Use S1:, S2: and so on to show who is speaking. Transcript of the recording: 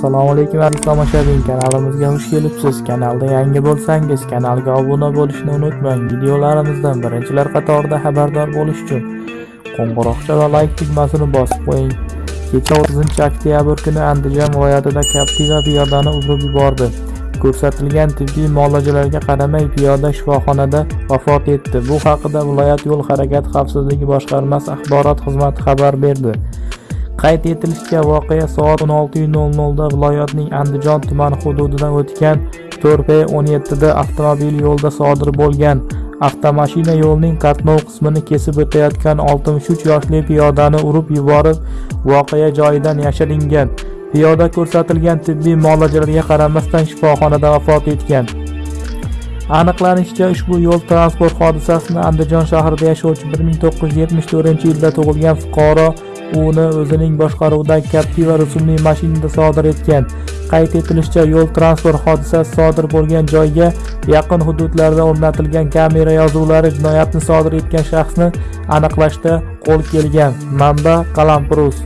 S1: assalomu alaykum aziz tomoshabin kanalimizga xush kelibsiz. Kanalda yangi bo'lsangiz kanalga obuna bo'lishni unutmang. Videolarimizdan birinchilar qatorida xabardor bo'lish uchun qo'ng'iroqcha va layk tugmasini bosib qo'ying. Kecha 30 oktyabr kuni andijon viloyatida captiva piyodani urib yubordi. Ko'rsatilgan tibbiy muolajalarga qaramay piyoda shifoxonada vafot etdi. Bu haqida viloyat yo'l harakati xavfsizligi boshqarmasi axborot xizmati xabar berdi. Qayd etilishicha voqea soat 16:00 da viloyatning andijon tumani hududidan o'tgan 4p17 da avtomobil yo'lda sodir bo'lgan. Avtomashina yo'lning qatnov qismini kesib o'tayotgan 63 yoshli piyodani urib yuborib voqea joyidan yashiringan. Piyoda ko'rsatilgan tibbiy muolajalarga qaramasdan shifoxonada vafot etgan. Aniqlanishicha ushbu yo'l transport hodisasini andijon shahrida yashovchi 1974 yilda tug'ilgan fuqaro uni o'zining boshqaruvidagi captiva rusumli mashinada sodir etgan. Qayd etilishicha yo'l transport hodisasi sodir bo'lgan joyga yaqin hududlarda o'rnatilgan kamera yozuvlari jinoyatni sodir etgan shaxsni aniqlashda qo'l kelgan. Manba qalampirus.